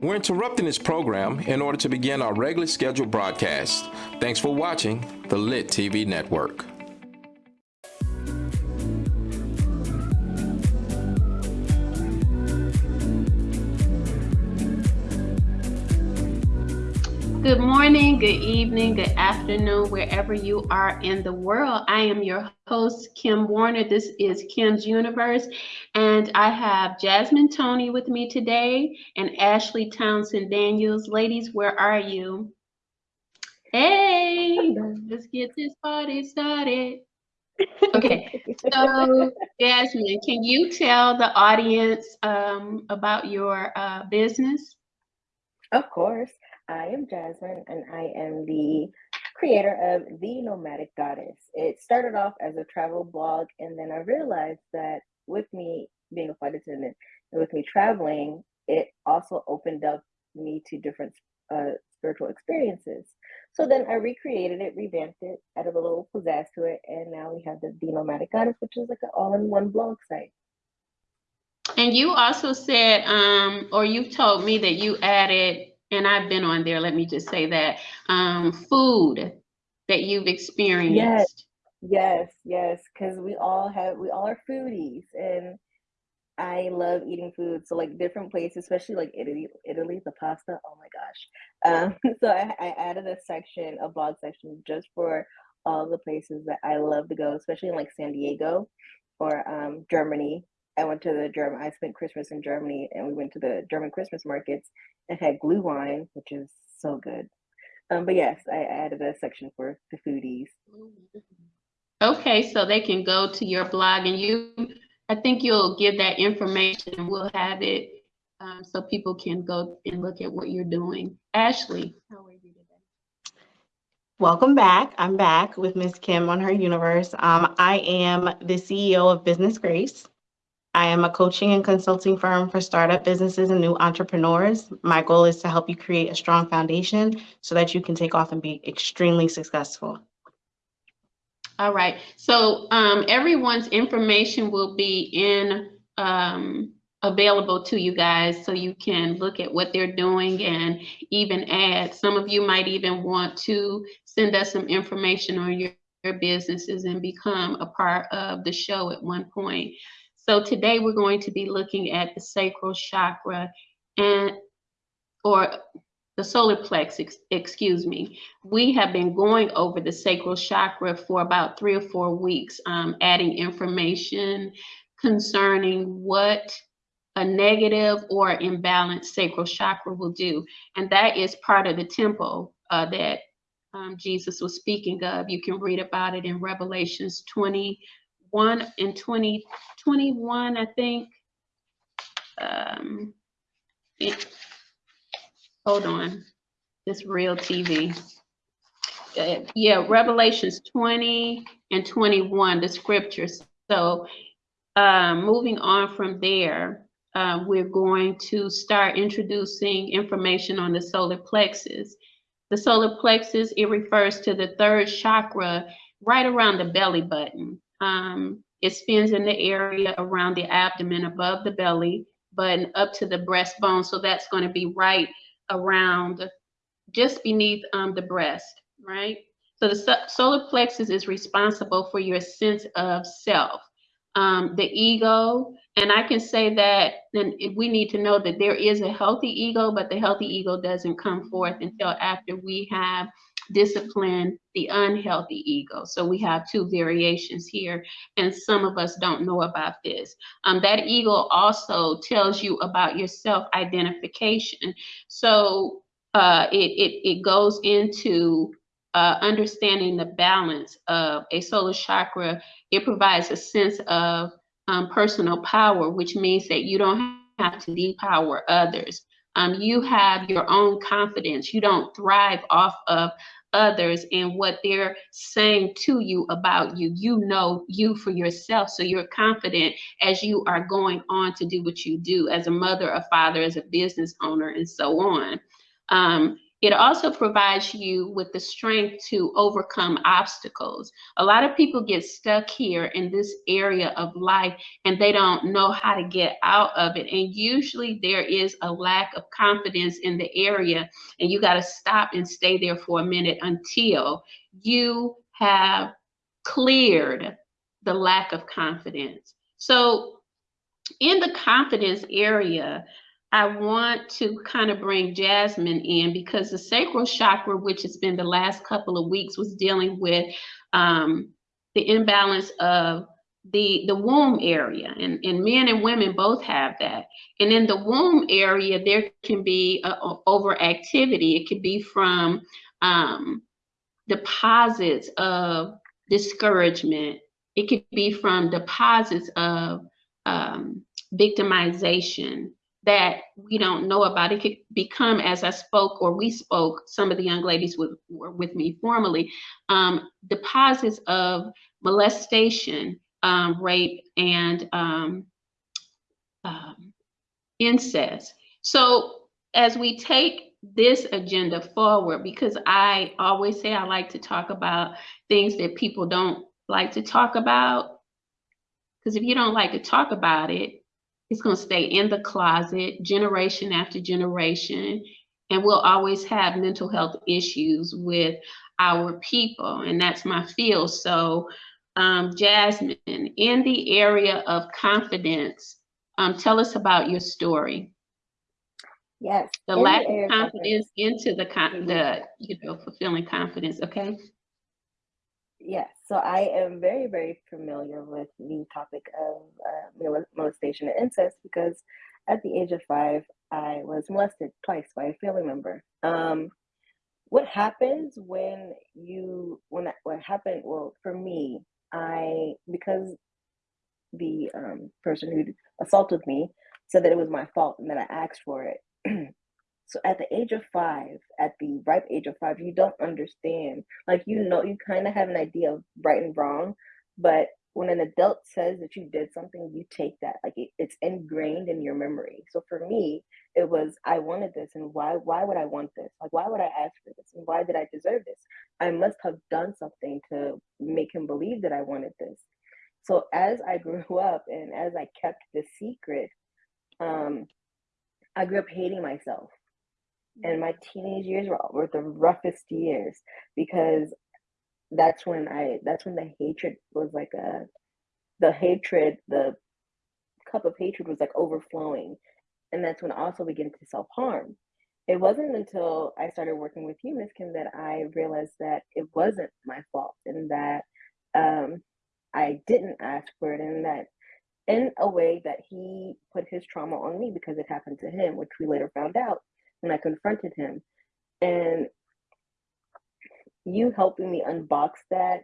We're interrupting this program in order to begin our regularly scheduled broadcast. Thanks for watching the Lit TV Network. Good morning, good evening, good afternoon, wherever you are in the world. I am your host, Kim Warner. This is Kim's Universe, and I have Jasmine Tony with me today and Ashley Townsend Daniels. Ladies, where are you? Hey, let's get this party started. Okay, so Jasmine, can you tell the audience um, about your uh, business? Of course. I am Jasmine, and I am the creator of The Nomadic Goddess. It started off as a travel blog, and then I realized that with me being a flight attendant and with me traveling, it also opened up me to different uh, spiritual experiences. So then I recreated it, revamped it, added a little pizzazz to it, and now we have the The Nomadic Goddess, which is like an all-in-one blog site. And you also said, um, or you told me that you added and I've been on there, let me just say that, um, food that you've experienced. Yes, yes, yes, because we all have, we all are foodies and I love eating food. So like different places, especially like Italy, Italy, the pasta, oh my gosh. Um, so I, I added a section, a blog section just for all the places that I love to go, especially in like San Diego or um, Germany. I went to the German, I spent Christmas in Germany and we went to the German Christmas markets and had glühwein, which is so good. Um, but yes, I added a section for the foodies. Okay, so they can go to your blog and you, I think you'll give that information and we'll have it um, so people can go and look at what you're doing. Ashley, how are you today? Welcome back. I'm back with Miss Kim on her universe. Um, I am the CEO of Business Grace. I am a coaching and consulting firm for startup businesses and new entrepreneurs. My goal is to help you create a strong foundation so that you can take off and be extremely successful. All right. So um, everyone's information will be in um, available to you guys so you can look at what they're doing and even add. Some of you might even want to send us some information on your, your businesses and become a part of the show at one point. So today we're going to be looking at the sacral chakra and or the solar plexus, excuse me. We have been going over the sacral chakra for about three or four weeks, um, adding information concerning what a negative or imbalanced sacral chakra will do. And that is part of the temple uh, that um, Jesus was speaking of. You can read about it in Revelations 20, one in 2021, I think. Um, it, hold on, this real TV. Uh, yeah, Revelations 20 and 21, the scriptures. So um, moving on from there, uh, we're going to start introducing information on the solar plexus. The solar plexus, it refers to the third chakra right around the belly button. Um, it spins in the area around the abdomen above the belly, but up to the breastbone. So that's going to be right around just beneath um, the breast, right? So the solar plexus is responsible for your sense of self, um, the ego. And I can say that then we need to know that there is a healthy ego, but the healthy ego doesn't come forth until after we have discipline the unhealthy ego. So we have two variations here, and some of us don't know about this. Um, that ego also tells you about your self-identification. So uh, it, it, it goes into uh, understanding the balance of a solar chakra. It provides a sense of um, personal power, which means that you don't have to depower others. Um, you have your own confidence. You don't thrive off of others and what they're saying to you about you. You know you for yourself. So you're confident as you are going on to do what you do as a mother, a father, as a business owner, and so on. Um, it also provides you with the strength to overcome obstacles. A lot of people get stuck here in this area of life and they don't know how to get out of it. And usually there is a lack of confidence in the area, and you got to stop and stay there for a minute until you have cleared the lack of confidence. So, in the confidence area, I want to kind of bring Jasmine in because the sacral chakra, which has been the last couple of weeks, was dealing with um, the imbalance of the the womb area. And, and men and women both have that. And in the womb area there can be a, a overactivity. It could be from um, deposits of discouragement. It could be from deposits of um, victimization that we don't know about. It could become, as I spoke or we spoke, some of the young ladies with, were with me formally, um, deposits of molestation, um, rape, and um, um, incest. So as we take this agenda forward, because I always say I like to talk about things that people don't like to talk about. Because if you don't like to talk about it, it's going to stay in the closet generation after generation. And we'll always have mental health issues with our people. And that's my field. So, um, Jasmine, in the area of confidence, um, tell us about your story. Yes. The lack of confidence into the, con- the, you know, fulfilling confidence. Okay. Yes, so I am very, very familiar with the topic of uh, molestation and incest because at the age of five, I was molested twice by a family member. Um, what happens when you when that what happened? Well, for me, I because the um, person who assaulted me said that it was my fault and that I asked for it. So at the age of five, at the ripe age of five, you don't understand. Like you know, you kind of have an idea of right and wrong, but when an adult says that you did something, you take that like it, it's ingrained in your memory. So for me, it was I wanted this, and why? Why would I want this? Like why would I ask for this? And why did I deserve this? I must have done something to make him believe that I wanted this. So as I grew up and as I kept the secret, um, I grew up hating myself and my teenage years were, were the roughest years because that's when I that's when the hatred was like a the hatred the cup of hatred was like overflowing and that's when I also began to self harm. It wasn't until I started working with you, Miss Kim, that I realized that it wasn't my fault and that um, I didn't ask for it and that in a way that he put his trauma on me because it happened to him, which we later found out when I confronted him. And you helping me unbox that.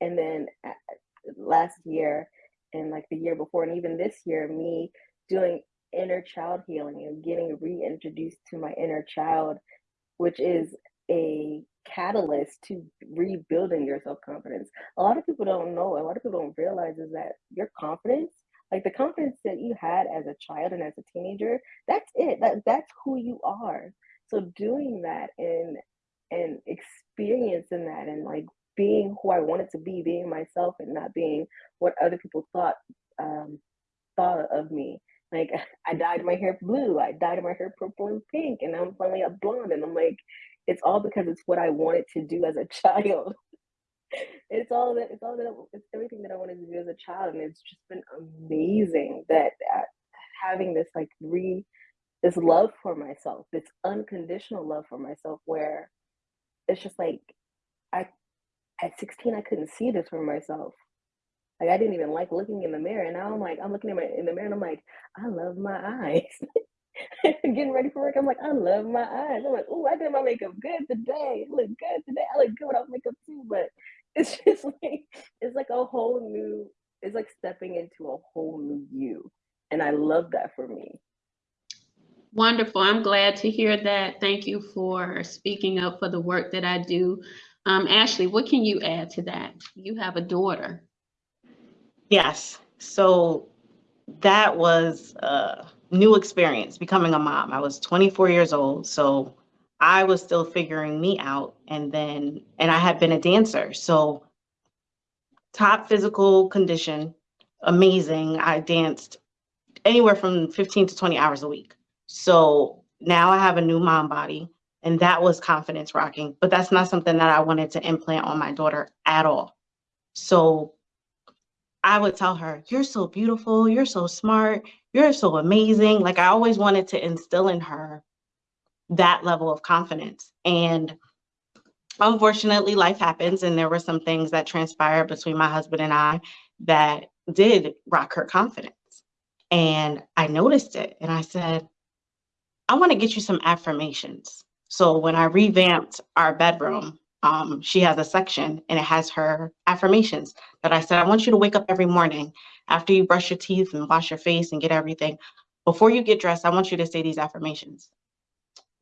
And then uh, last year and like the year before, and even this year, me doing inner child healing and getting reintroduced to my inner child, which is a catalyst to rebuilding your self confidence. A lot of people don't know, a lot of people don't realize is that your confidence like the confidence that you had as a child and as a teenager that's it that that's who you are. So doing that and and experiencing that and like being who i wanted to be being myself and not being what other people thought um thought of me. Like i dyed my hair blue i dyed my hair purple and pink and i'm finally a blonde and i'm like it's all because it's what i wanted to do as a child it's all that it's all that it's everything that I wanted to do as a child, and it's just been amazing that uh, having this like re this love for myself, this unconditional love for myself, where it's just like I at 16 I couldn't see this for myself. Like I didn't even like looking in the mirror, and now I'm like I'm looking in my in the mirror and I'm like I love my eyes. Getting ready for work, I'm like I love my eyes. I'm like, oh, I did my makeup good today. I look good today. I look good without makeup too, but it's just like it's like a whole new it's like stepping into a whole new you and i love that for me. Wonderful. I'm glad to hear that. Thank you for speaking up for the work that i do. Um, ashley what can you add to that? You have a daughter. Yes. So that was a new experience becoming a mom. I was 24 years old so I was still figuring me out. And then, and I had been a dancer. So, top physical condition, amazing. I danced anywhere from 15 to 20 hours a week. So now I have a new mom body, and that was confidence rocking. But that's not something that I wanted to implant on my daughter at all. So I would tell her, You're so beautiful. You're so smart. You're so amazing. Like I always wanted to instill in her that level of confidence. And unfortunately, life happens. And there were some things that transpired between my husband and I that did rock her confidence. And I noticed it and I said, I want to get you some affirmations. So when I revamped our bedroom, um, she has a section and it has her affirmations that I said, I want you to wake up every morning after you brush your teeth and wash your face and get everything. Before you get dressed, I want you to say these affirmations.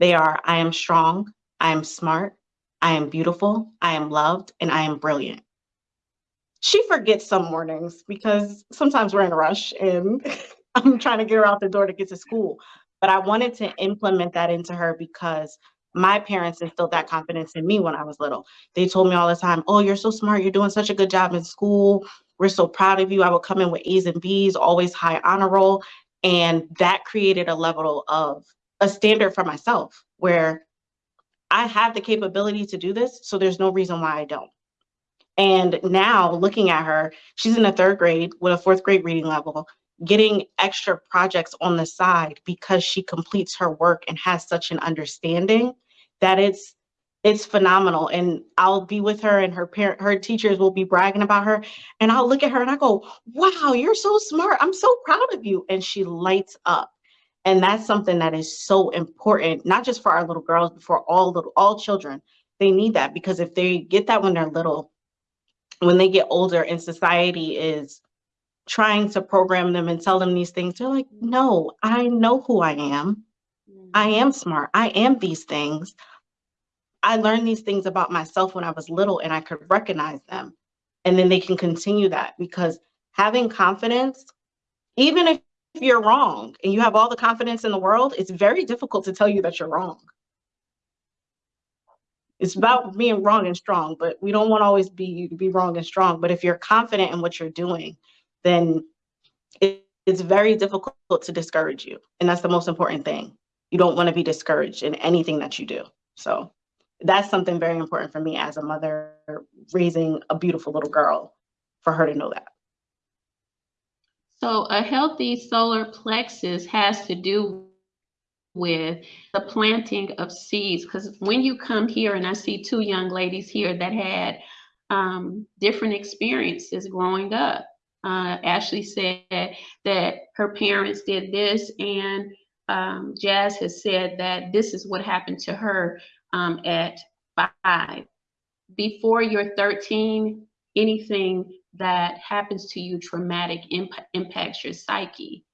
They are I am strong, I am smart, I am beautiful, I am loved, and I am brilliant. She forgets some mornings because sometimes we're in a rush and I'm trying to get her out the door to get to school. But I wanted to implement that into her because my parents instilled that confidence in me when I was little. They told me all the time, Oh, you're so smart. You're doing such a good job in school. We're so proud of you. I would come in with A's and B's, always high honor roll. And that created a level of a standard for myself where I have the capability to do this. So there's no reason why I don't. And now looking at her, she's in the third grade with a fourth grade reading level getting extra projects on the side because she completes her work and has such an understanding that it's it's phenomenal and i'll be with her and her parent her teachers will be bragging about her and i'll look at her and i go wow you're so smart i'm so proud of you and she lights up and that's something that is so important not just for our little girls but for all little all children they need that because if they get that when they're little when they get older and society is trying to program them and tell them these things. They're like, no, I know who I am. I Mm-hmm. am smart. I am these things. I learned these things about myself when I was little and I could recognize them. And then they can continue that because having confidence, even if you're wrong and you have all the confidence in the world, it's very difficult to tell you that you're wrong. It's about being wrong and strong, but we don't want to always be be wrong and strong. But if you're confident in what you're doing, then it, it's very difficult to discourage you. And that's the most important thing. You don't want to be discouraged in anything that you do. So that's something very important for me as a mother raising a beautiful little girl for her to know that. So a healthy solar plexus has to do with the planting of seeds. Because when you come here, and I see two young ladies here that had um, different experiences growing up. Uh, Ashley said that her parents did this, and um, Jazz has said that this is what happened to her um, at five. Before you're 13, anything that happens to you traumatic imp- impacts your psyche.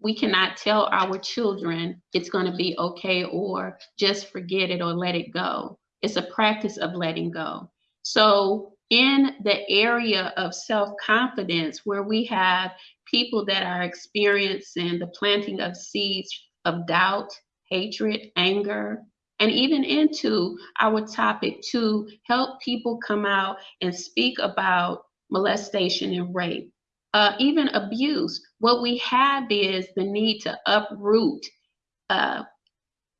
We cannot tell our children it's going to be okay or just forget it or let it go. It's a practice of letting go. So, in the area of self confidence, where we have people that are experiencing the planting of seeds of doubt, hatred, anger, and even into our topic to help people come out and speak about molestation and rape, uh, even abuse. What we have is the need to uproot uh,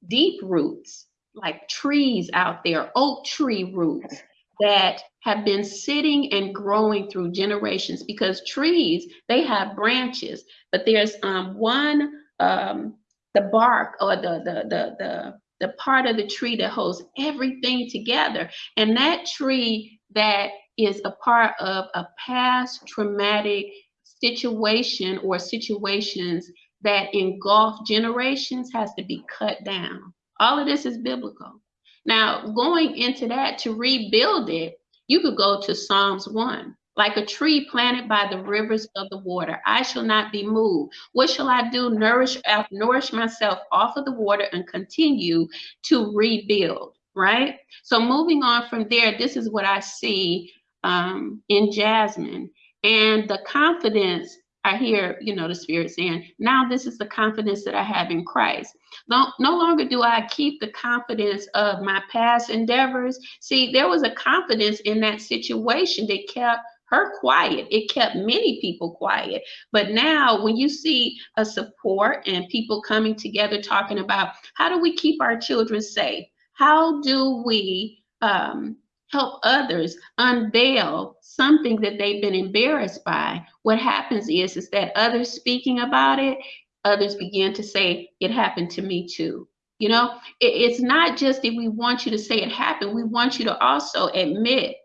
deep roots, like trees out there, oak tree roots that have been sitting and growing through generations because trees they have branches but there's um, one um, the bark or the, the the the the part of the tree that holds everything together and that tree that is a part of a past traumatic situation or situations that engulf generations has to be cut down all of this is biblical now, going into that to rebuild it, you could go to Psalms 1. Like a tree planted by the rivers of the water, I shall not be moved. What shall I do? Nourish, uh, nourish myself off of the water and continue to rebuild, right? So, moving on from there, this is what I see um, in Jasmine. And the confidence I hear, you know, the Spirit saying, now this is the confidence that I have in Christ. No, no longer do I keep the confidence of my past endeavors. See, there was a confidence in that situation that kept her quiet. It kept many people quiet. But now, when you see a support and people coming together talking about how do we keep our children safe? How do we um, help others unveil something that they've been embarrassed by? What happens is, is that others speaking about it, others begin to say, it happened to me too. You know, it, it's not just that we want you to say it happened, we want you to also admit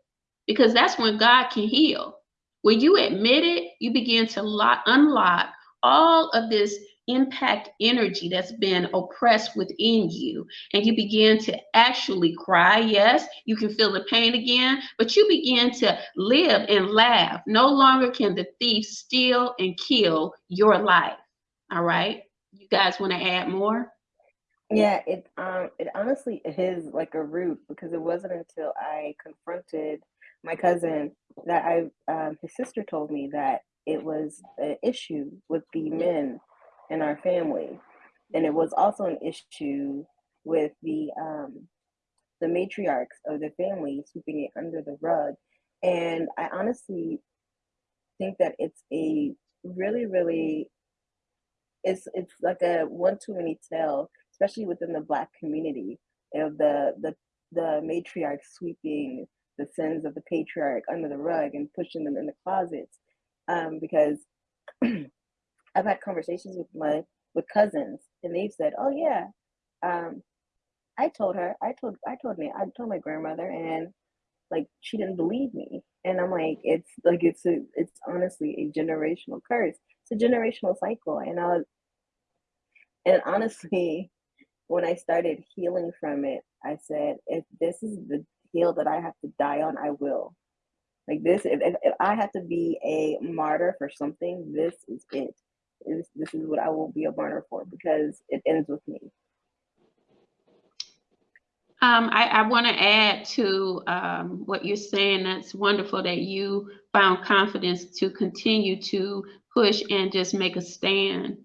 because that's when God can heal. When you admit it, you begin to lock, unlock all of this impact energy that's been oppressed within you. And you begin to actually cry. Yes, you can feel the pain again, but you begin to live and laugh. No longer can the thief steal and kill your life. All right. You guys want to add more? Yeah, it um it honestly is like a root because it wasn't until I confronted my cousin that I um, his sister told me that it was an issue with the men in our family, and it was also an issue with the um, the matriarchs of the family sweeping it under the rug. And I honestly think that it's a really, really it's it's like a one too many tale, especially within the black community of the the the matriarch sweeping the sins of the patriarch under the rug and pushing them in the closets um, because I've had conversations with my with cousins and they've said, "Oh yeah, um, I told her, I told, I told me, I told my grandmother, and like she didn't believe me." And I'm like, it's like it's a, it's honestly a generational curse. It's a generational cycle, and I was, and honestly, when I started healing from it, I said, if this is the hill that I have to die on, I will. Like this, if, if, if I have to be a martyr for something, this is it. This, is what I will be a burner for because it ends with me. Um, I, I want to add to um, what you're saying. That's wonderful that you found confidence to continue to push and just make a stand.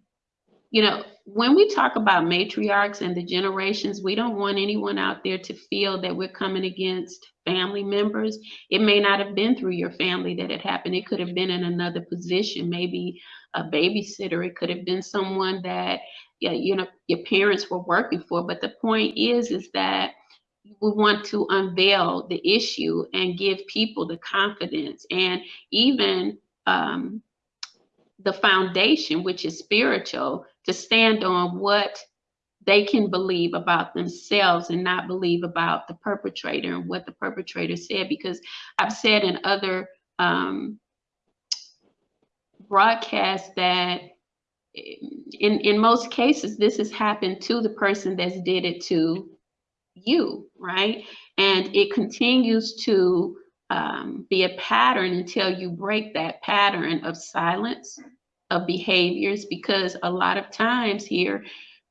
You know, when we talk about matriarchs and the generations, we don't want anyone out there to feel that we're coming against family members. It may not have been through your family that it happened. It could have been in another position, maybe a babysitter. It could have been someone that, yeah, you know, your parents were working for. But the point is, is that we want to unveil the issue and give people the confidence and even um, the foundation, which is spiritual, to stand on what they can believe about themselves and not believe about the perpetrator and what the perpetrator said. Because I've said in other um, broadcasts that in, in most cases, this has happened to the person that's did it to you, right? And it continues to um, be a pattern until you break that pattern of silence, of behaviors, because a lot of times here,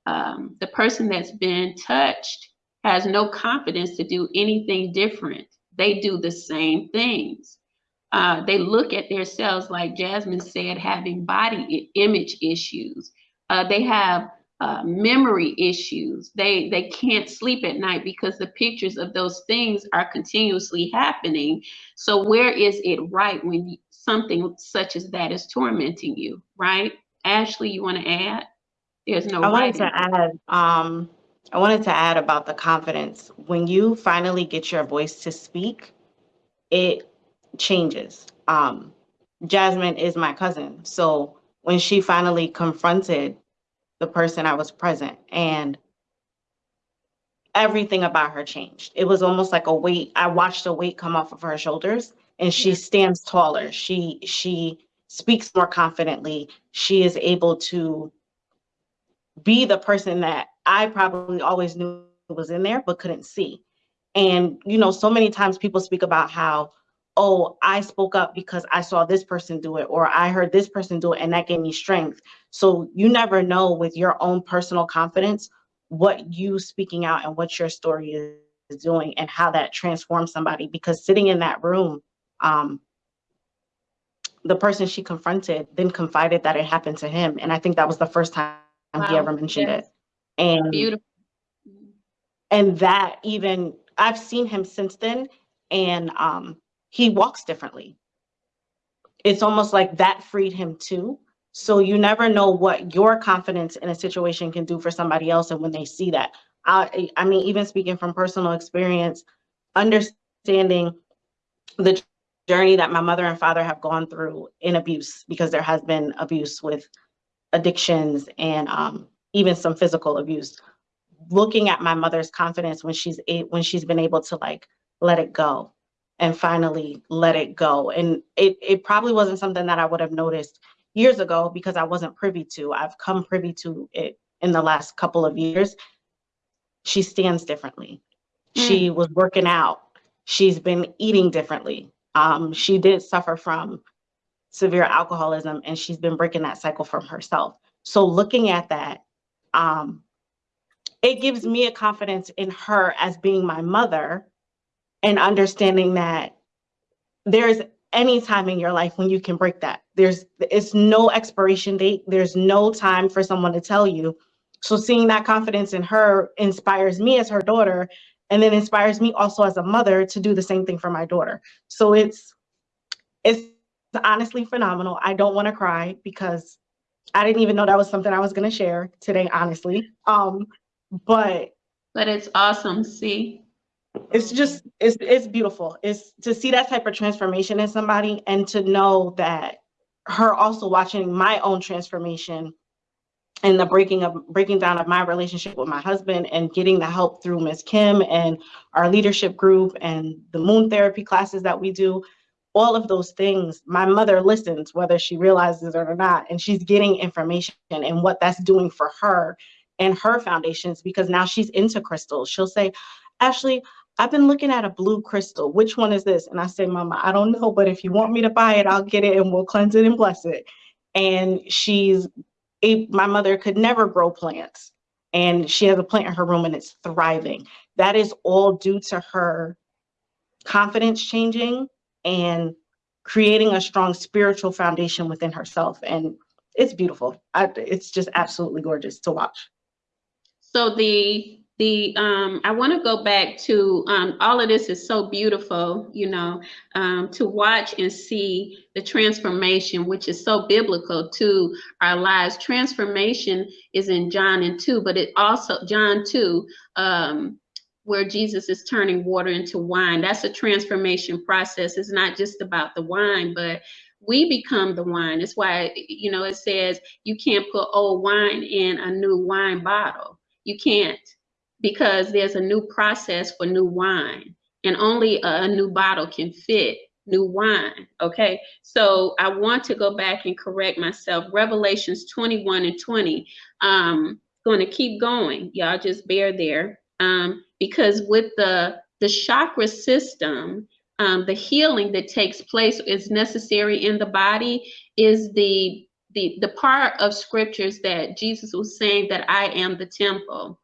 um, the person that's been touched has no confidence to do anything different. They do the same things. Uh, they look at themselves, like Jasmine said, having body image issues. Uh, they have uh, memory issues. They they can't sleep at night because the pictures of those things are continuously happening. So where is it right when something such as that is tormenting you, right? Ashley, you want to add? There's no. I wanted to add. Um, I wanted to add about the confidence. When you finally get your voice to speak, it changes. Um, Jasmine is my cousin, so when she finally confronted the person I was present and everything about her changed. It was almost like a weight. I watched a weight come off of her shoulders and she stands taller. She she speaks more confidently. She is able to be the person that I probably always knew was in there but couldn't see. And you know, so many times people speak about how oh, I spoke up because I saw this person do it, or I heard this person do it, and that gave me strength. So you never know with your own personal confidence what you speaking out and what your story is doing and how that transforms somebody. Because sitting in that room, um, the person she confronted then confided that it happened to him. And I think that was the first time he ever mentioned yes. it. And Beautiful. and that even I've seen him since then and um he walks differently. It's almost like that freed him too. So you never know what your confidence in a situation can do for somebody else and when they see that. I I mean even speaking from personal experience understanding the journey that my mother and father have gone through in abuse because there has been abuse with addictions and um even some physical abuse. Looking at my mother's confidence when she's a, when she's been able to like let it go and finally let it go. And it it probably wasn't something that I would have noticed years ago because I wasn't privy to. I've come privy to it in the last couple of years. She stands differently. She was working out. She's been eating differently um she did suffer from severe alcoholism and she's been breaking that cycle from herself. So looking at that um it gives me a confidence in her as being my mother and understanding that there's any time in your life when you can break that. There's it's no expiration date. There's no time for someone to tell you. So seeing that confidence in her inspires me as her daughter and then inspires me also as a mother to do the same thing for my daughter. So it's it's honestly phenomenal. I don't want to cry because i didn't even know that was something i was going to share today honestly. Um but But it's awesome. See, it's just it's it's beautiful. It's to see that type of transformation in somebody and to know that her also watching my own transformation and the breaking of breaking down of my relationship with my husband and getting the help through Miss Kim and our leadership group and the moon therapy classes that we do all of those things my mother listens whether she realizes it or not and she's getting information and what that's doing for her and her foundations because now she's into crystals. She'll say ashley i've been looking at a blue crystal. Which one is this? And i say mama i don't know but if you want me to buy it i'll get it and we'll cleanse it and bless it. And she's a, my mother could never grow plants and she has a plant in her room and it's thriving. That is all due to her confidence changing and creating a strong spiritual foundation within herself and it's beautiful. I, it's just absolutely gorgeous to watch. So the the um I want to go back to um all of this is so beautiful, you know, um to watch and see the transformation, which is so biblical to our lives. Transformation is in John and 2, but it also John 2, um, where Jesus is turning water into wine. That's a transformation process. It's not just about the wine, but we become the wine. That's why, you know, it says you can't put old wine in a new wine bottle. You can't because there's a new process for new wine and only a, new bottle can fit new wine. Okay. So I want to go back and correct myself. Revelations 21 and 20. Um, going to keep going. Y'all just bear there. Um, because with the the chakra system, um, the healing that takes place is necessary in the body is the the the part of scriptures that Jesus was saying that I am the temple.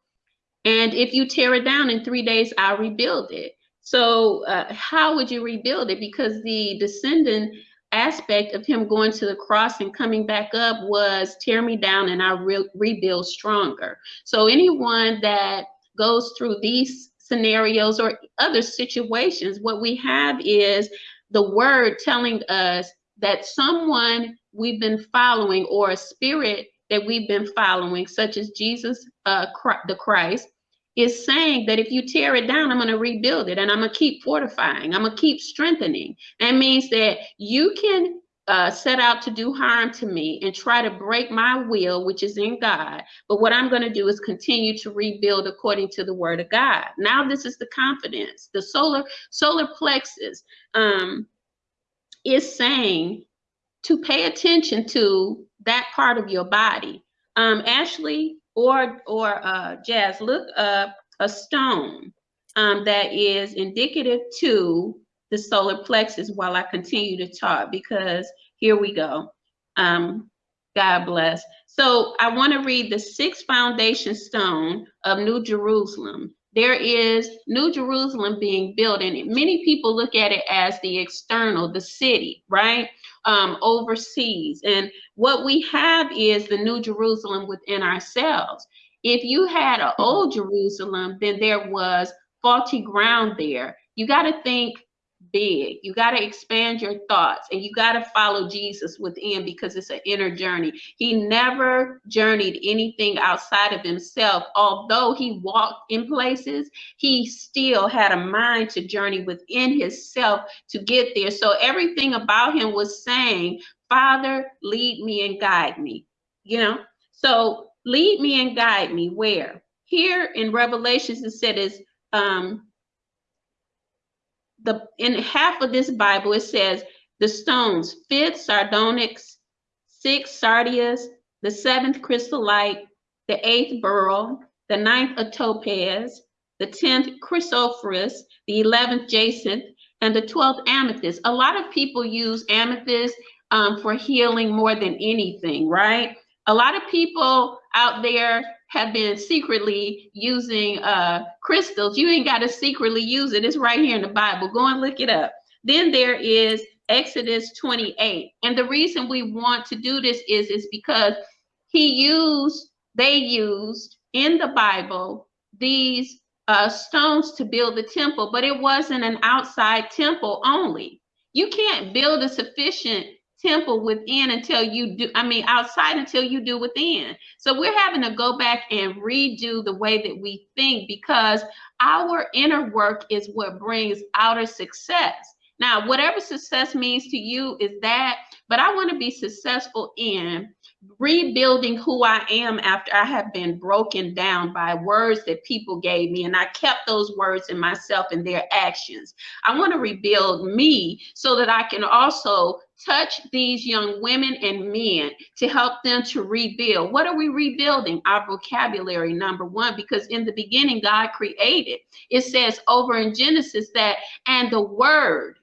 And if you tear it down in three days, I'll rebuild it. So, uh, how would you rebuild it? Because the descendant aspect of him going to the cross and coming back up was tear me down and I re- rebuild stronger. So, anyone that goes through these scenarios or other situations, what we have is the word telling us that someone we've been following or a spirit that we've been following, such as Jesus, uh, the Christ, is saying that if you tear it down, I'm going to rebuild it and I'm going to keep fortifying, I'm going to keep strengthening. That means that you can uh, set out to do harm to me and try to break my will, which is in God. But what I'm going to do is continue to rebuild according to the word of God. Now, this is the confidence. The solar solar plexus um, is saying to pay attention to that part of your body. Um, Ashley or or uh, Jazz, look up a stone um, that is indicative to the solar plexus while I continue to talk because here we go. Um, God bless. So I want to read the sixth foundation stone of New Jerusalem. There is New Jerusalem being built, and many people look at it as the external, the city, right? Um, overseas. And what we have is the New Jerusalem within ourselves. If you had an old Jerusalem, then there was faulty ground there. You got to think big. You got to expand your thoughts and you got to follow Jesus within because it's an inner journey. He never journeyed anything outside of himself. Although he walked in places, he still had a mind to journey within himself to get there. So everything about him was saying, Father, lead me and guide me. You know, so lead me and guide me where? Here in Revelations, it said is um the in half of this Bible, it says the stones, fifth sardonyx, sixth sardius, the seventh chrysolite, the eighth beryl, the ninth a topaz, the tenth chrysoprase, the eleventh jacinth, and the twelfth amethyst. A lot of people use amethyst um, for healing more than anything, right? A lot of people out there have been secretly using uh, crystals. You ain't got to secretly use it. It's right here in the Bible. Go and look it up. Then there is Exodus 28. And the reason we want to do this is, is because he used, they used in the Bible these uh, stones to build the temple, but it wasn't an outside temple only. You can't build a sufficient temple within until you do, I mean, outside until you do within. So we're having to go back and redo the way that we think because our inner work is what brings outer success. Now, whatever success means to you is that, but I want to be successful in rebuilding who I am after I have been broken down by words that people gave me. And I kept those words in myself and their actions. I want to rebuild me so that I can also touch these young women and men to help them to rebuild. What are we rebuilding? Our vocabulary, number one, because in the beginning, God created. It says over in Genesis that, and the word,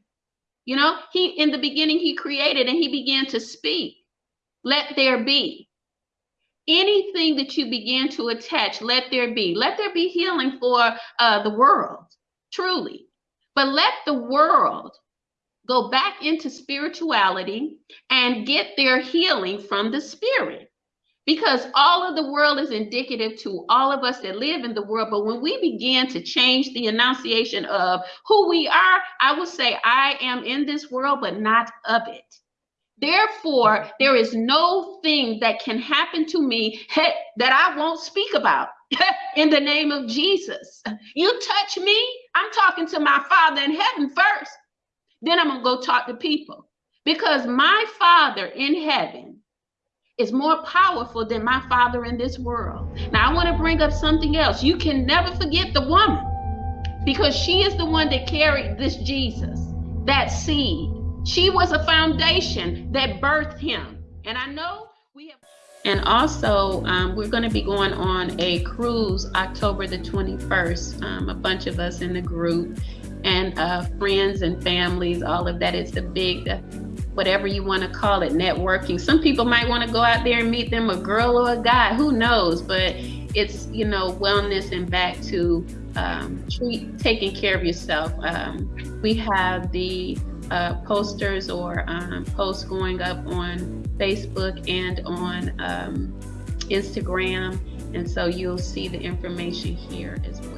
you know, he in the beginning, he created and he began to speak let there be. Anything that you begin to attach, let there be. Let there be healing for uh, the world, truly. But let the world go back into spirituality and get their healing from the spirit. Because all of the world is indicative to all of us that live in the world. But when we begin to change the enunciation of who we are, I will say, I am in this world, but not of it. Therefore, there is no thing that can happen to me that I won't speak about in the name of Jesus. You touch me, I'm talking to my Father in heaven first. Then I'm going to go talk to people because my Father in heaven is more powerful than my Father in this world. Now, I want to bring up something else. You can never forget the woman because she is the one that carried this Jesus, that seed she was a foundation that birthed him. And I know we have. And also, um, we're going to be going on a cruise October the 21st. Um, a bunch of us in the group and uh, friends and families, all of that. It's a big, whatever you want to call it, networking. Some people might want to go out there and meet them, a girl or a guy, who knows? But it's, you know, wellness and back to um, treat, taking care of yourself. Um, we have the uh, posters or um, posts going up on Facebook and on um, Instagram. And so you'll see the information here as well.